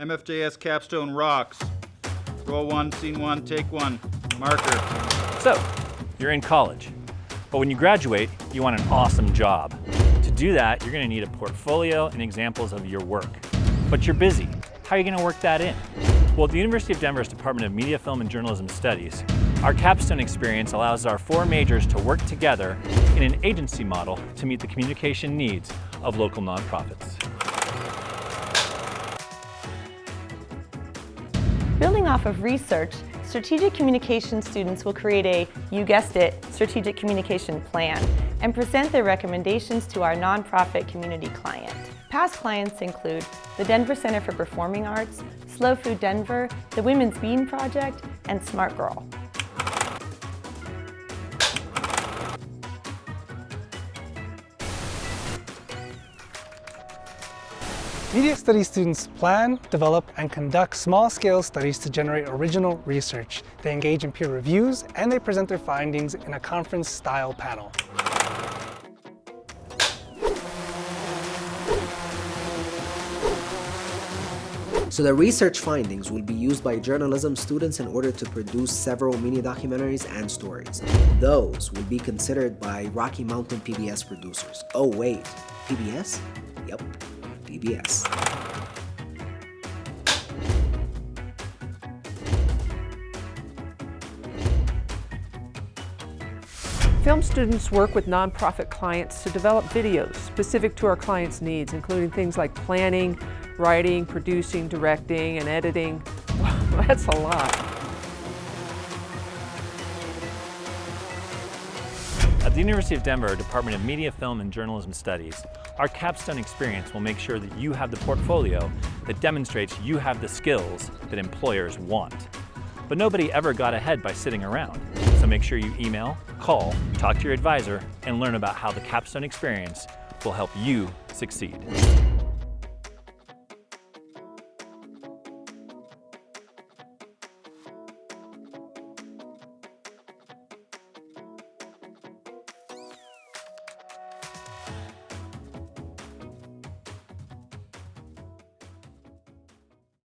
MFJS capstone rocks. Roll one, scene one, take one. Marker. So, you're in college, but when you graduate, you want an awesome job. To do that, you're gonna need a portfolio and examples of your work. But you're busy. How are you gonna work that in? Well, at the University of Denver's Department of Media, Film, and Journalism Studies, our capstone experience allows our four majors to work together in an agency model to meet the communication needs of local nonprofits. Building off of research, strategic communication students will create a, you guessed it, strategic communication plan and present their recommendations to our nonprofit community client. Past clients include the Denver Center for Performing Arts, Slow Food Denver, the Women's Bean Project, and Smart Girl. Media Studies students plan, develop, and conduct small-scale studies to generate original research. They engage in peer reviews, and they present their findings in a conference-style panel. So the research findings will be used by journalism students in order to produce several mini documentaries and stories. Those will be considered by Rocky Mountain PBS producers. Oh wait, PBS? Yep, PBS. Film students work with nonprofit clients to develop videos specific to our clients' needs, including things like planning, writing, producing, directing, and editing. Wow, that's a lot. At the University of Denver Department of Media, Film, and Journalism Studies, our capstone experience will make sure that you have the portfolio that demonstrates you have the skills that employers want. But nobody ever got ahead by sitting around. So make sure you email, call, talk to your advisor, and learn about how the capstone experience will help you succeed.